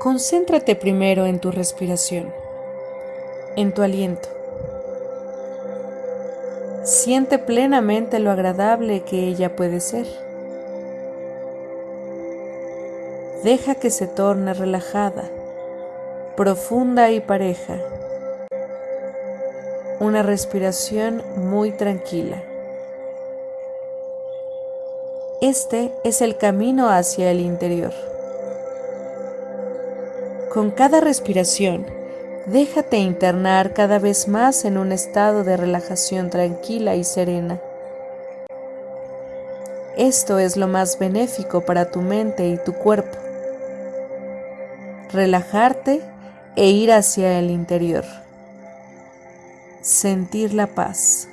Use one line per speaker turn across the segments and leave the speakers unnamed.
Concéntrate primero en tu respiración, en tu aliento. Siente plenamente lo agradable que ella puede ser. Deja que se torne relajada, profunda y pareja. Una respiración muy tranquila. Este es el camino hacia el interior. Con cada respiración, déjate internar cada vez más en un estado de relajación tranquila y serena. Esto es lo más benéfico para tu mente y tu cuerpo. Relajarte e ir hacia el interior. Sentir la paz.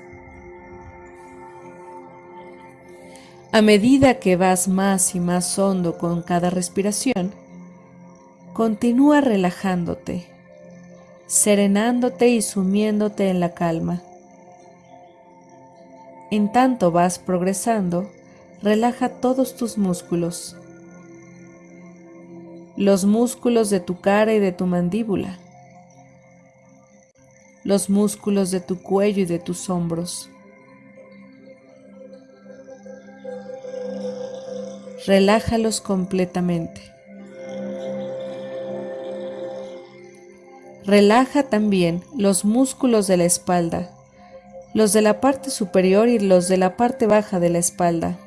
A medida que vas más y más hondo con cada respiración, Continúa relajándote, serenándote y sumiéndote en la calma. En tanto vas progresando, relaja todos tus músculos, los músculos de tu cara y de tu mandíbula, los músculos de tu cuello y de tus hombros. Relájalos completamente. Relaja también los músculos de la espalda, los de la parte superior y los de la parte baja de la espalda.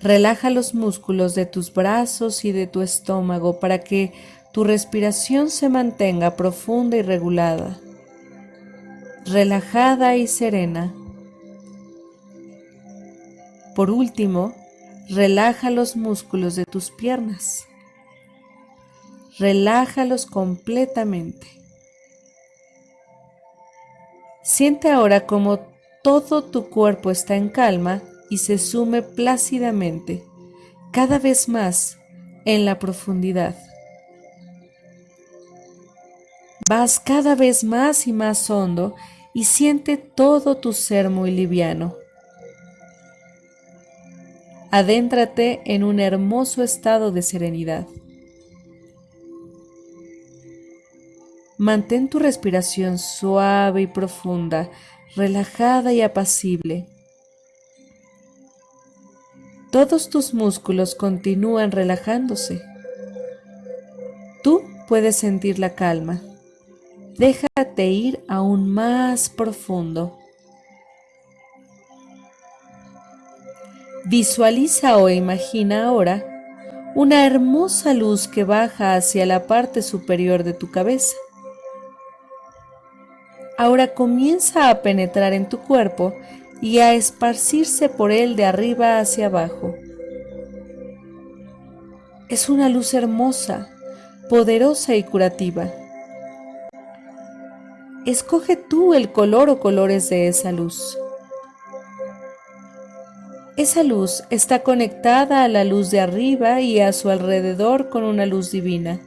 Relaja los músculos de tus brazos y de tu estómago para que tu respiración se mantenga profunda y regulada, relajada y serena. Por último, relaja los músculos de tus piernas relájalos completamente. Siente ahora como todo tu cuerpo está en calma y se sume plácidamente, cada vez más en la profundidad. Vas cada vez más y más hondo y siente todo tu ser muy liviano. Adéntrate en un hermoso estado de serenidad. Mantén tu respiración suave y profunda, relajada y apacible. Todos tus músculos continúan relajándose. Tú puedes sentir la calma. Déjate ir aún más profundo. Visualiza o imagina ahora una hermosa luz que baja hacia la parte superior de tu cabeza ahora comienza a penetrar en tu cuerpo y a esparcirse por él de arriba hacia abajo. Es una luz hermosa, poderosa y curativa. Escoge tú el color o colores de esa luz. Esa luz está conectada a la luz de arriba y a su alrededor con una luz divina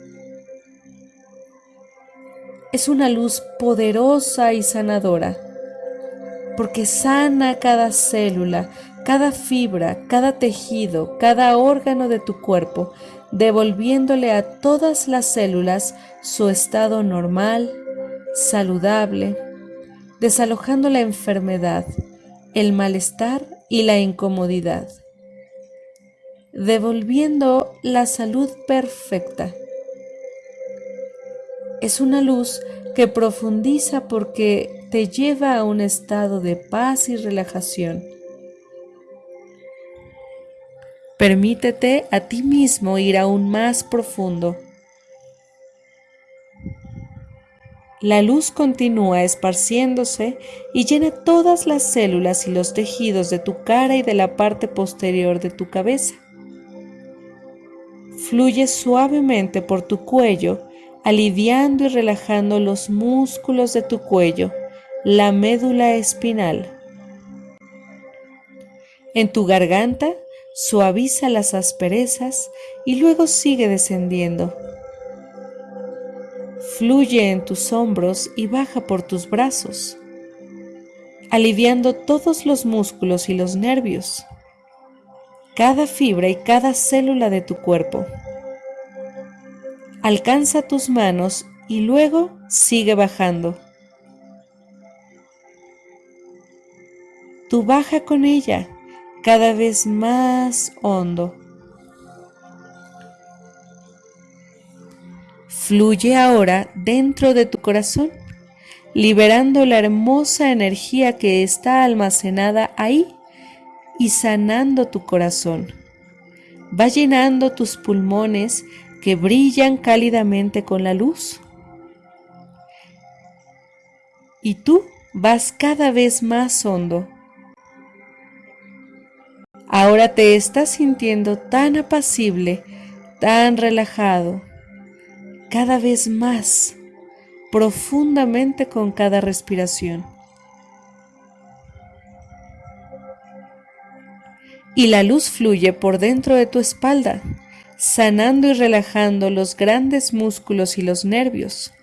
es una luz poderosa y sanadora, porque sana cada célula, cada fibra, cada tejido, cada órgano de tu cuerpo, devolviéndole a todas las células su estado normal, saludable, desalojando la enfermedad, el malestar y la incomodidad, devolviendo la salud perfecta es una luz que profundiza porque te lleva a un estado de paz y relajación. Permítete a ti mismo ir aún más profundo. La luz continúa esparciéndose y llena todas las células y los tejidos de tu cara y de la parte posterior de tu cabeza. Fluye suavemente por tu cuello aliviando y relajando los músculos de tu cuello, la médula espinal. En tu garganta suaviza las asperezas y luego sigue descendiendo. Fluye en tus hombros y baja por tus brazos, aliviando todos los músculos y los nervios, cada fibra y cada célula de tu cuerpo. Alcanza tus manos y luego sigue bajando. Tú baja con ella cada vez más hondo. Fluye ahora dentro de tu corazón, liberando la hermosa energía que está almacenada ahí y sanando tu corazón. Va llenando tus pulmones que brillan cálidamente con la luz. Y tú vas cada vez más hondo. Ahora te estás sintiendo tan apacible, tan relajado cada vez más profundamente con cada respiración. Y la luz fluye por dentro de tu espalda, sanando y relajando los grandes músculos y los nervios.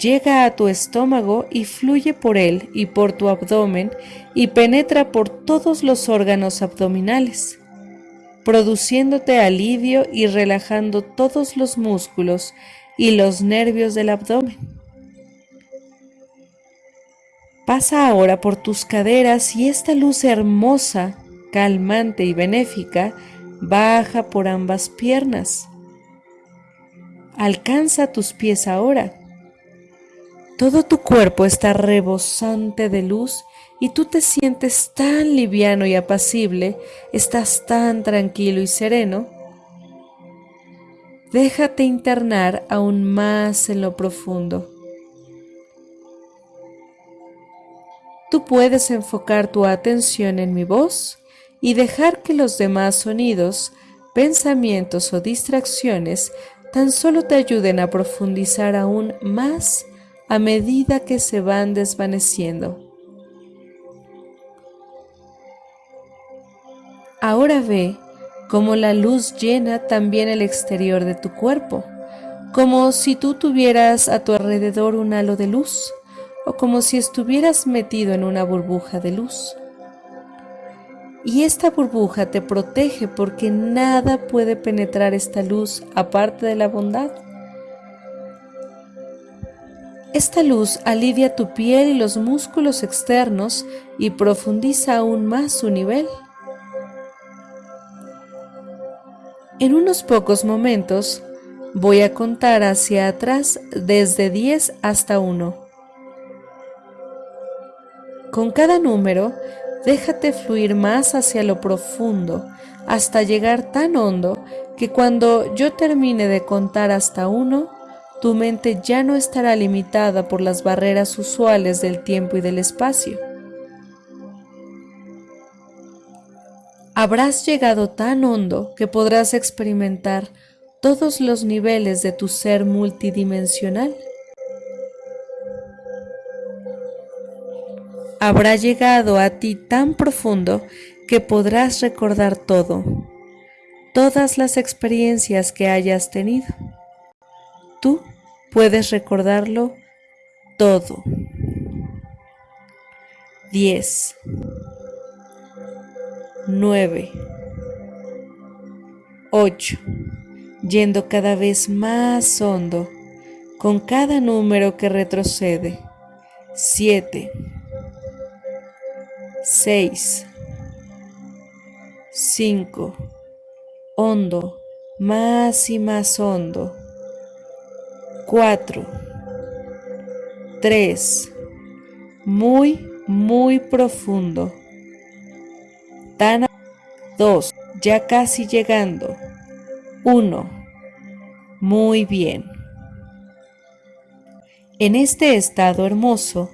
Llega a tu estómago y fluye por él y por tu abdomen y penetra por todos los órganos abdominales produciéndote alivio y relajando todos los músculos y los nervios del abdomen. Pasa ahora por tus caderas y esta luz hermosa, calmante y benéfica baja por ambas piernas. Alcanza tus pies ahora. Todo tu cuerpo está rebosante de luz y tú te sientes tan liviano y apacible, estás tan tranquilo y sereno, déjate internar aún más en lo profundo. Tú puedes enfocar tu atención en mi voz y dejar que los demás sonidos, pensamientos o distracciones tan solo te ayuden a profundizar aún más a medida que se van desvaneciendo. Ahora ve cómo la luz llena también el exterior de tu cuerpo, como si tú tuvieras a tu alrededor un halo de luz o como si estuvieras metido en una burbuja de luz. Y esta burbuja te protege porque nada puede penetrar esta luz aparte de la bondad. Esta luz alivia tu piel y los músculos externos y profundiza aún más su nivel. En unos pocos momentos voy a contar hacia atrás desde 10 hasta 1. Con cada número, déjate fluir más hacia lo profundo hasta llegar tan hondo que cuando yo termine de contar hasta 1, tu mente ya no estará limitada por las barreras usuales del tiempo y del espacio. habrás llegado tan hondo que podrás experimentar todos los niveles de tu ser multidimensional. Habrá llegado a ti tan profundo que podrás recordar todo, todas las experiencias que hayas tenido. Tú puedes recordarlo todo. 10 9, 8, yendo cada vez más hondo con cada número que retrocede. 7, 6, 5, hondo, más y más hondo. 4, 3, muy, muy profundo. Tan 2. Ya casi llegando. 1. Muy bien. En este estado hermoso,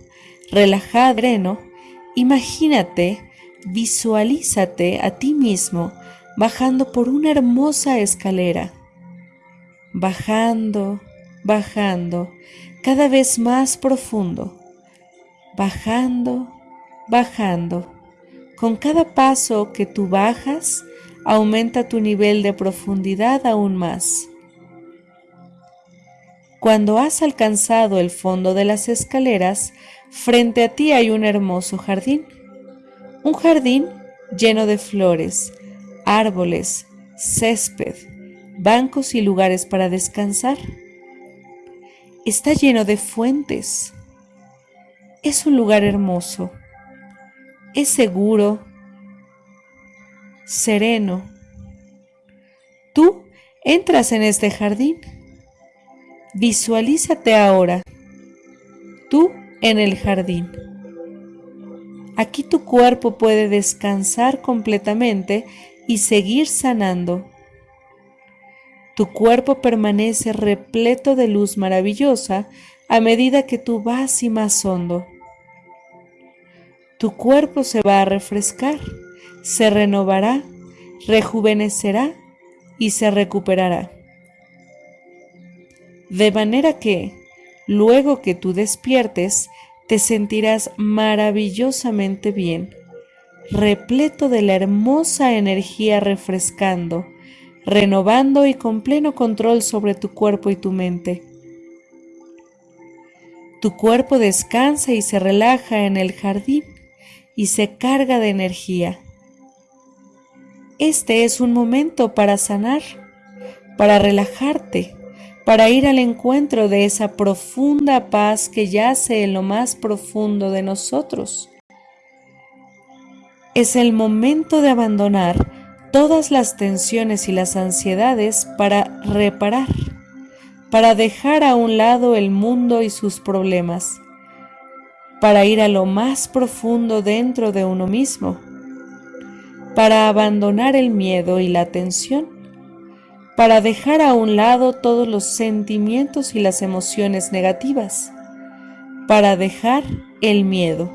relajado, imagínate, visualízate a ti mismo bajando por una hermosa escalera. Bajando, bajando, cada vez más profundo. Bajando, bajando con cada paso que tú bajas, aumenta tu nivel de profundidad aún más. Cuando has alcanzado el fondo de las escaleras, frente a ti hay un hermoso jardín. Un jardín lleno de flores, árboles, césped, bancos y lugares para descansar. Está lleno de fuentes. Es un lugar hermoso. Es seguro, sereno. Tú entras en este jardín. Visualízate ahora. Tú en el jardín. Aquí tu cuerpo puede descansar completamente y seguir sanando. Tu cuerpo permanece repleto de luz maravillosa a medida que tú vas y más hondo. Tu cuerpo se va a refrescar, se renovará, rejuvenecerá y se recuperará. De manera que, luego que tú despiertes, te sentirás maravillosamente bien, repleto de la hermosa energía refrescando, renovando y con pleno control sobre tu cuerpo y tu mente. Tu cuerpo descansa y se relaja en el jardín y se carga de energía. Este es un momento para sanar, para relajarte, para ir al encuentro de esa profunda paz que yace en lo más profundo de nosotros. Es el momento de abandonar todas las tensiones y las ansiedades para reparar, para dejar a un lado el mundo y sus problemas, para ir a lo más profundo dentro de uno mismo, para abandonar el miedo y la tensión para dejar a un lado todos los sentimientos y las emociones negativas, para dejar el miedo.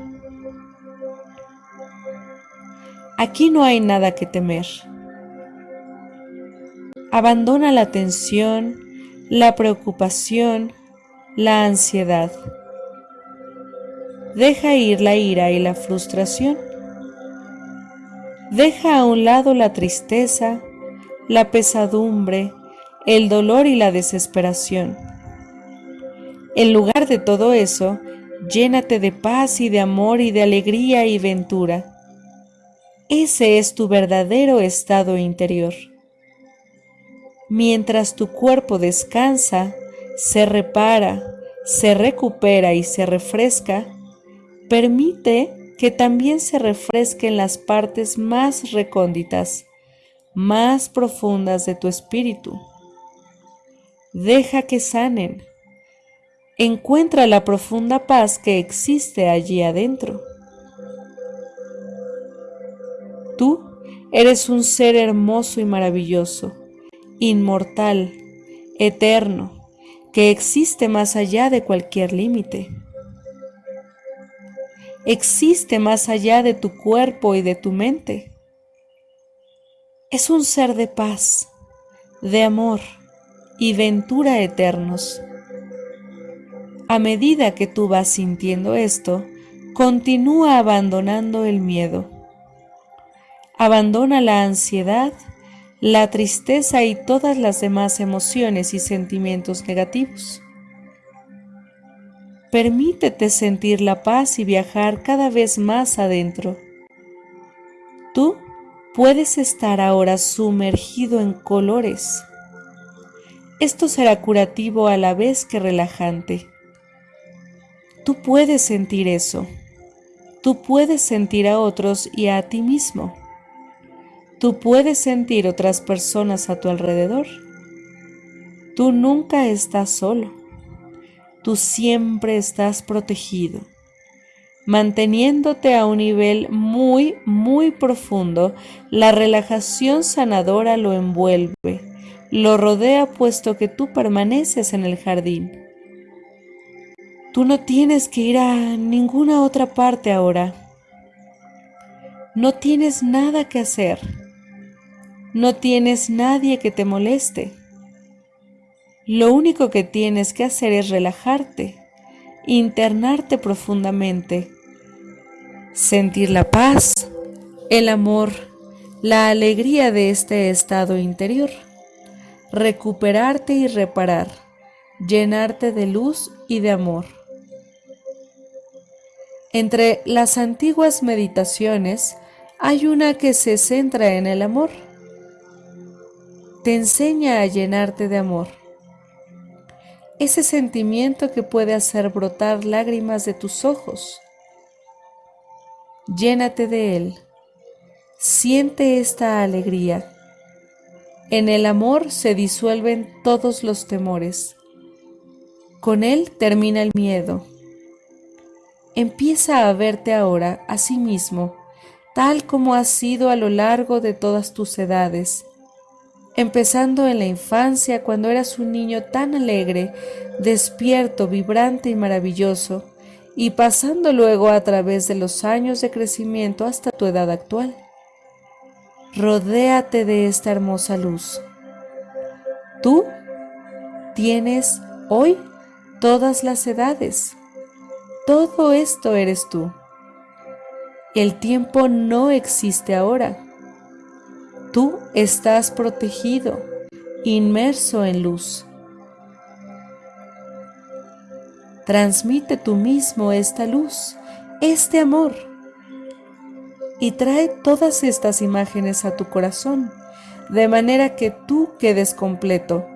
Aquí no hay nada que temer. Abandona la tensión, la preocupación, la ansiedad. Deja ir la ira y la frustración. Deja a un lado la tristeza, la pesadumbre, el dolor y la desesperación. En lugar de todo eso, llénate de paz y de amor y de alegría y ventura. Ese es tu verdadero estado interior. Mientras tu cuerpo descansa, se repara, se recupera y se refresca, permite que también se refresquen las partes más recónditas más profundas de tu espíritu. Deja que sanen. Encuentra la profunda paz que existe allí adentro. Tú eres un ser hermoso y maravilloso, inmortal, eterno, que existe más allá de cualquier límite. Existe más allá de tu cuerpo y de tu mente es un ser de paz, de amor y ventura eternos. A medida que tú vas sintiendo esto, continúa abandonando el miedo. Abandona la ansiedad, la tristeza y todas las demás emociones y sentimientos negativos. Permítete sentir la paz y viajar cada vez más adentro. Tú puedes estar ahora sumergido en colores. Esto será curativo a la vez que relajante. Tú puedes sentir eso. Tú puedes sentir a otros y a ti mismo. Tú puedes sentir otras personas a tu alrededor. Tú nunca estás solo. Tú siempre estás protegido manteniéndote a un nivel muy, muy profundo, la relajación sanadora lo envuelve, lo rodea puesto que tú permaneces en el jardín. Tú no tienes que ir a ninguna otra parte ahora. No tienes nada que hacer. No tienes nadie que te moleste. Lo único que tienes que hacer es relajarte, internarte profundamente sentir la paz, el amor, la alegría de este estado interior, recuperarte y reparar, llenarte de luz y de amor. Entre las antiguas meditaciones hay una que se centra en el amor. te enseña a llenarte de amor. Ese sentimiento que puede hacer brotar lágrimas de tus ojos. Llénate de él. Siente esta alegría. En el amor se disuelven todos los temores. Con él termina el miedo. Empieza a verte ahora a sí mismo, tal como has sido a lo largo de todas tus edades, empezando en la infancia cuando eras un niño tan alegre, despierto, vibrante y maravilloso, y pasando luego a través de los años de crecimiento hasta tu edad actual. Rodéate de esta hermosa luz. Tú tienes hoy todas las edades. Todo esto eres tú. El tiempo no existe ahora. Tú estás protegido, inmerso en luz. Transmite tú mismo esta luz, este amor, y trae todas estas imágenes a tu corazón, de manera que tú quedes completo.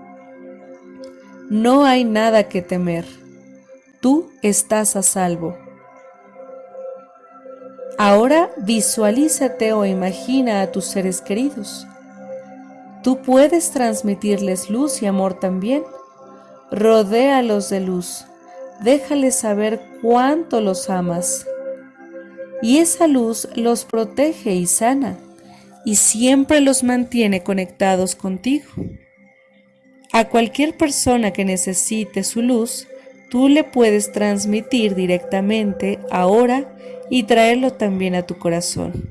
No hay nada que temer. Tú estás a salvo. Ahora visualízate o imagina a tus seres queridos. Tú puedes transmitirles luz y amor también. Rodéalos de luz. Déjales saber cuánto los amas. Y esa luz los protege y sana, y siempre los mantiene conectados contigo. A cualquier persona que necesite su luz, tú le puedes transmitir directamente ahora y traerlo también a tu corazón.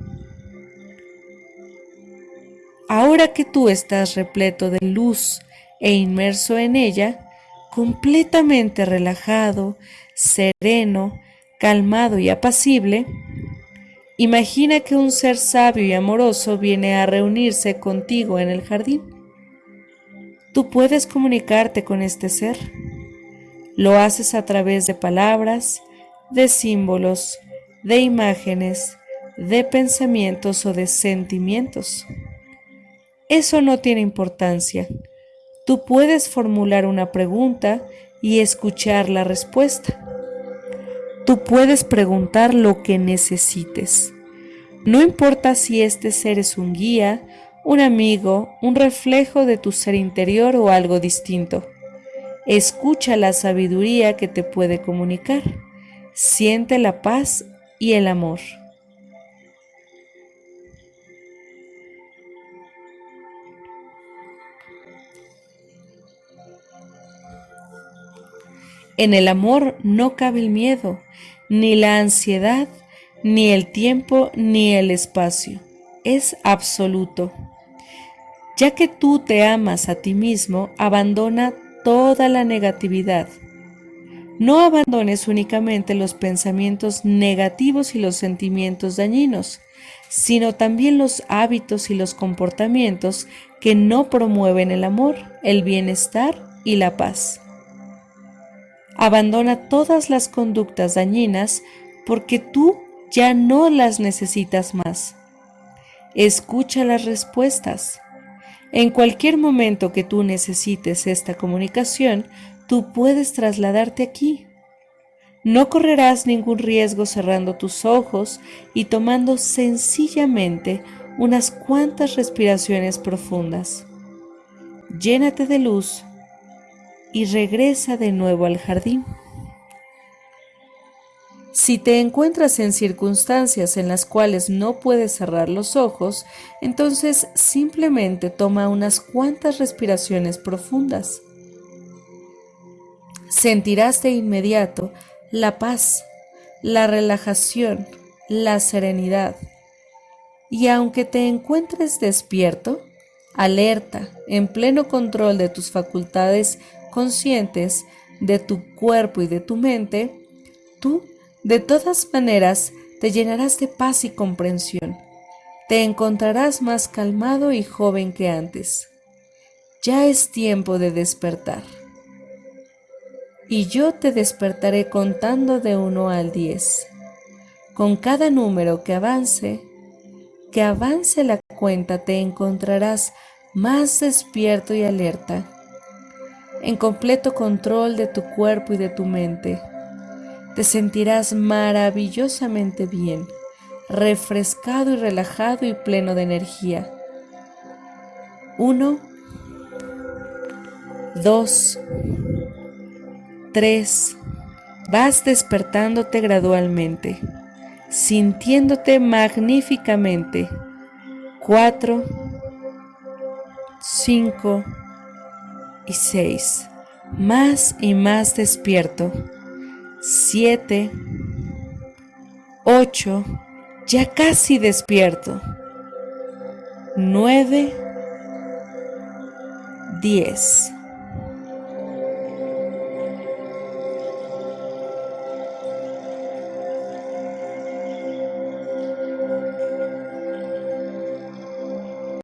Ahora que tú estás repleto de luz e inmerso en ella, completamente relajado, sereno, calmado y apacible, imagina que un ser sabio y amoroso viene a reunirse contigo en el jardín. Tú puedes comunicarte con este ser. Lo haces a través de palabras, de símbolos, de imágenes, de pensamientos o de sentimientos. Eso no tiene importancia. Tú puedes formular una pregunta y escuchar la respuesta. Tú puedes preguntar lo que necesites. No importa si este ser es un guía, un amigo, un reflejo de tu ser interior o algo distinto. Escucha la sabiduría que te puede comunicar. Siente la paz y el amor. En el amor no cabe el miedo, ni la ansiedad, ni el tiempo, ni el espacio. Es absoluto. Ya que tú te amas a ti mismo, abandona toda la negatividad no abandones únicamente los pensamientos negativos y los sentimientos dañinos, sino también los hábitos y los comportamientos que no promueven el amor, el bienestar y la paz. Abandona todas las conductas dañinas porque tú ya no las necesitas más. Escucha las respuestas. En cualquier momento que tú necesites esta comunicación, tú puedes trasladarte aquí. No correrás ningún riesgo cerrando tus ojos y tomando sencillamente unas cuantas respiraciones profundas. Llénate de luz y regresa de nuevo al jardín. Si te encuentras en circunstancias en las cuales no puedes cerrar los ojos, entonces simplemente toma unas cuantas respiraciones profundas sentirás de inmediato la paz, la relajación, la serenidad. Y aunque te encuentres despierto, alerta, en pleno control de tus facultades conscientes, de tu cuerpo y de tu mente, tú, de todas maneras, te llenarás de paz y comprensión. Te encontrarás más calmado y joven que antes. Ya es tiempo de despertar y yo te despertaré contando de uno al diez. Con cada número que avance, que avance la cuenta, te encontrarás más despierto y alerta, en completo control de tu cuerpo y de tu mente. Te sentirás maravillosamente bien, refrescado y relajado y pleno de energía. Uno, dos, tres. Vas despertándote gradualmente, sintiéndote magníficamente. Cuatro, cinco y. Más y más despierto. Siete, ocho, ya casi despierto. Nueve, diez.